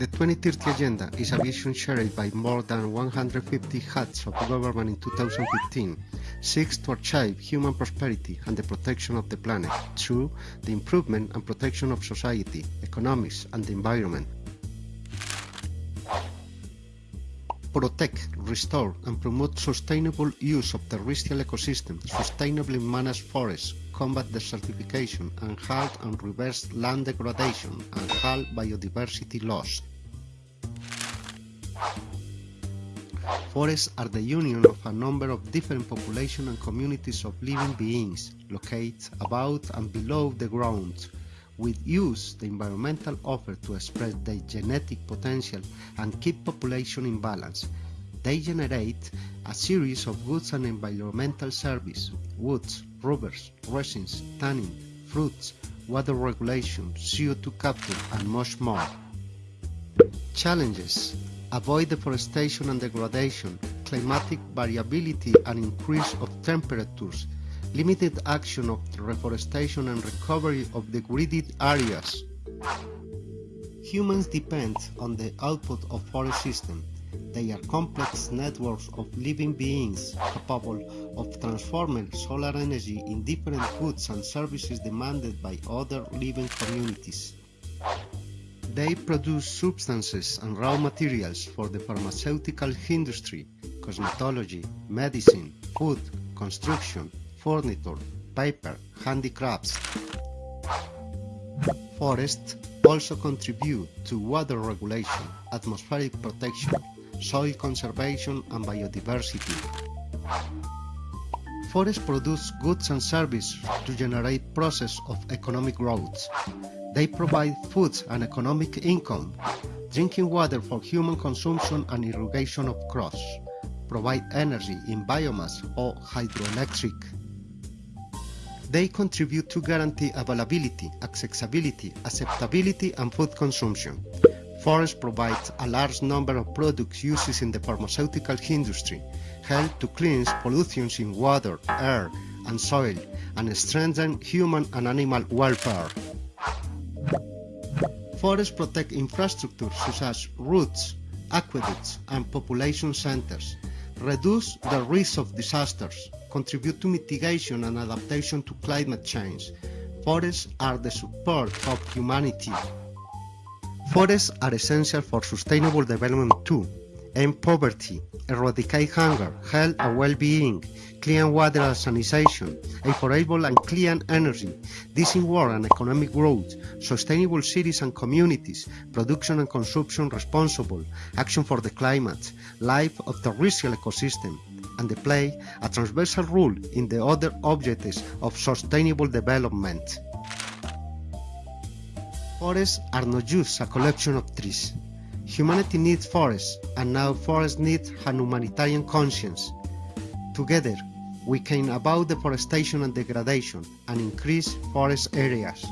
The 2030 Agenda is a vision shared by more than 150 heads of government in 2015, seeks to achieve human prosperity and the protection of the planet through the improvement and protection of society, economics and the environment. Protect, restore and promote sustainable use of terrestrial ecosystem, sustainably manage forests, combat desertification and halt and reverse land degradation and halt biodiversity loss. Forests are the union of a number of different populations and communities of living beings located above and below the ground, with use the environmental offer to express their genetic potential and keep population in balance. They generate a series of goods and environmental service, woods, rubbers, resins, tanning, fruits, water regulation, CO2 capture and much more. Challenges Avoid deforestation and degradation, climatic variability and increase of temperatures, limited action of reforestation and recovery of degraded areas. Humans depend on the output of forest systems. They are complex networks of living beings capable of transforming solar energy in different goods and services demanded by other living communities. They produce substances and raw materials for the pharmaceutical industry, cosmetology, medicine, food, construction, furniture, paper, handicrafts. Forests also contribute to water regulation, atmospheric protection, soil conservation and biodiversity. Forests produce goods and services to generate process of economic growth. They provide food and economic income, drinking water for human consumption and irrigation of crops, provide energy in biomass or hydroelectric. They contribute to guarantee availability, accessibility, acceptability and food consumption. Forest provides a large number of products used in the pharmaceutical industry, help to cleanse pollutions in water, air and soil, and strengthen human and animal welfare. Forests protect infrastructure such as roads, aqueducts and population centers, reduce the risk of disasters, contribute to mitigation and adaptation to climate change. Forests are the support of humanity. Forests are essential for sustainable development too, end poverty, eradicate hunger, health and well-being, clean water and sanitation, affordable and clean energy, decent work and economic growth, sustainable cities and communities, production and consumption responsible, action for the climate, life of the terrestrial ecosystem, and they play a transversal role in the other objectives of sustainable development. Forests are not just a collection of trees. Humanity needs forests, and now forests need a humanitarian conscience. Together, we can about deforestation and degradation and increase forest areas.